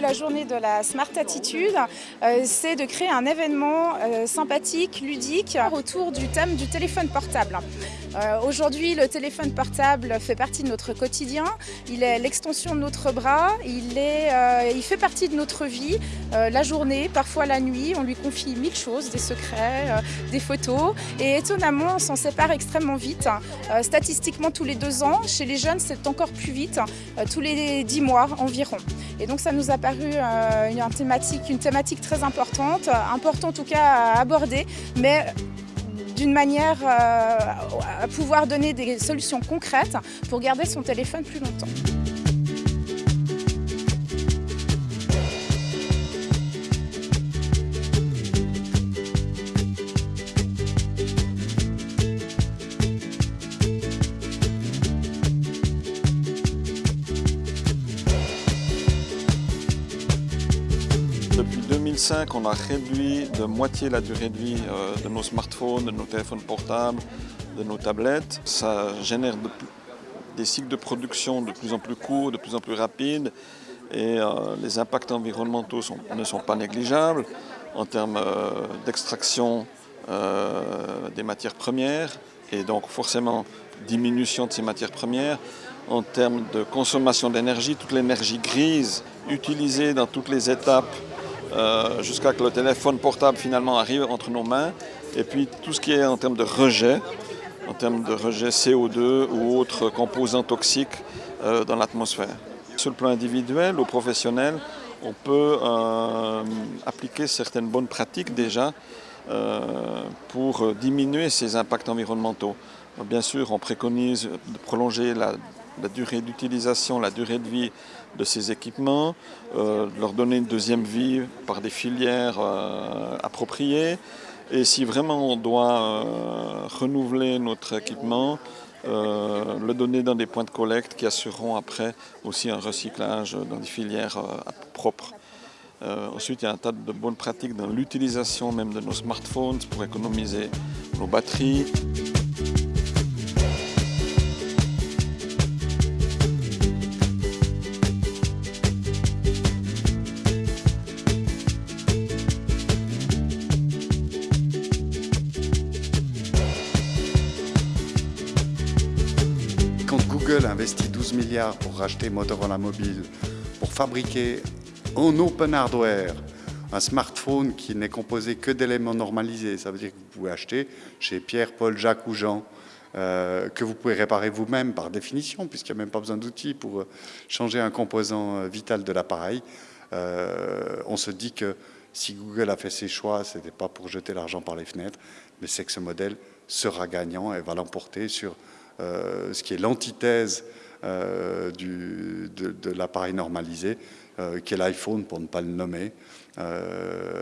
la journée de la Smart Attitude, euh, c'est de créer un événement euh, sympathique, ludique, autour du thème du téléphone portable. Euh, aujourd'hui, le téléphone portable fait partie de notre quotidien, il est l'extension de notre bras, il, est, il fait partie de notre vie, la journée, parfois la nuit, on lui confie mille choses, des secrets, des photos, et étonnamment, on s'en sépare extrêmement vite. statistiquement, tous les deux ans, chez les jeunes, c'est encore plus vite, tous les dix mois environ. Et donc ça nous a euh, une, thématique, une thématique très importante, importante en tout cas à aborder, mais d'une manière euh, à pouvoir donner des solutions concrètes pour garder son téléphone plus longtemps. 2005, on a réduit de moitié la durée de vie euh, de nos smartphones, de nos téléphones portables, de nos tablettes. Ça génère des cycles de production de plus en plus courts, de plus en plus rapides et euh, les impacts environnementaux ne sont pas négligeables en termes euh, d'extraction des matières premières et donc forcément diminution de ces matières premières, en termes de consommation d'énergie, toute l'énergie grise utilisée dans toutes les étapes euh, jusqu'à que le téléphone portable finalement arrive entre nos mains. Et puis tout ce qui est en termes de rejet, en termes de rejet CO2 ou autres composants toxiques euh, dans l'atmosphère. Sur le plan individuel ou professionnel, on peut euh, appliquer certaines bonnes pratiques déjà pour diminuer ces impacts environnementaux. Bien sûr, on préconise de prolonger la la durée d'utilisation, la durée de vie de ces équipements, euh, leur donner une deuxième vie par des filières euh, appropriées. Et si vraiment on doit euh, renouveler notre équipement, le donner dans des points de collecte qui assureront après aussi un recyclage dans des filières propres. ensuite, il y a un tas de bonnes pratiques dans l'utilisation même de nos smartphones pour économiser nos batteries. Google investit 12 milliards pour racheter Motorola Mobile, pour fabriquer en open hardware un smartphone qui n'est composé que d'éléments normalisés. Ça veut dire que vous pouvez acheter chez Pierre, Paul, Jacques ou Jean, euh, que vous pouvez réparer vous-même par définition, puisqu'il n'y a même pas besoin d'outils pour euh, changer un composant euh, vital de l'appareil. on se dit que si Google a fait ses choix, ce n'était pas pour jeter l'argent par les fenêtres, mais c'est que ce modèle sera gagnant et va l'emporter sur ce qui est l'antithèse euh, de, l'appareil normalisé, euh, qui est l'iPhone pour ne pas le nommer,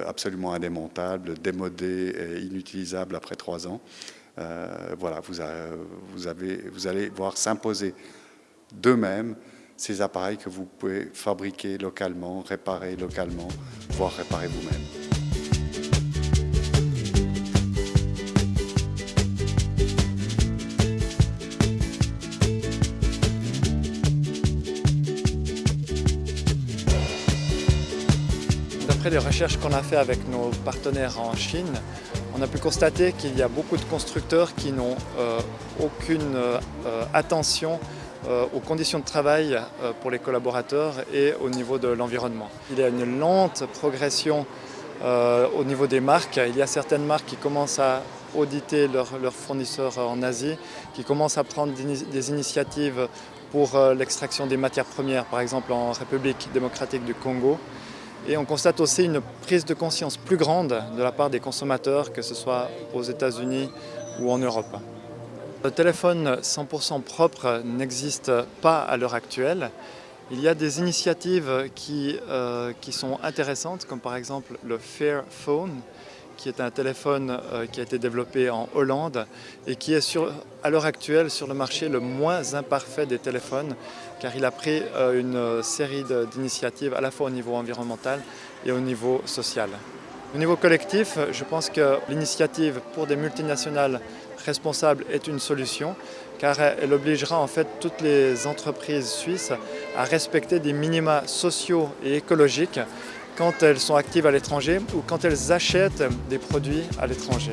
absolument indémontable, démodé et inutilisable après trois ans. voilà, vous, vous, avez, vous allez voir s'imposer d'eux-mêmes ces appareils que vous pouvez fabriquer localement, réparer localement, voire réparer vous-même. Après les recherches qu'on a fait avec nos partenaires en Chine, on a pu constater qu'il y a beaucoup de constructeurs qui n'ont euh, aucune euh, attention euh, aux conditions de travail pour les collaborateurs et au niveau de l'environnement. Il y a une lente progression au niveau des marques. Il y a certaines marques qui commencent à auditer leurs fournisseurs en Asie, qui commencent à prendre des initiatives pour l'extraction des matières premières, par exemple en République démocratique du Congo. Et on constate aussi une prise de conscience plus grande de la part des consommateurs, que ce soit aux États-Unis ou en Europe. Le téléphone 100% propre n'existe pas à l'heure actuelle. Il y a des initiatives qui, euh, qui, sont intéressantes, comme par exemple le Fair Phone, qui est un téléphone euh, qui a été développé en Hollande et qui est sur, à l'heure actuelle sur le marché le moins imparfait des téléphones car il a pris euh, une euh, série d'initiatives à la fois au niveau environnemental et au niveau social. Au niveau collectif, je pense que l'initiative pour des multinationales responsables est une solution car elle obligera en fait toutes les entreprises suisses à respecter des minima sociaux et écologiques quand elles sont actives à l'étranger ou quand elles achètent des produits à l'étranger.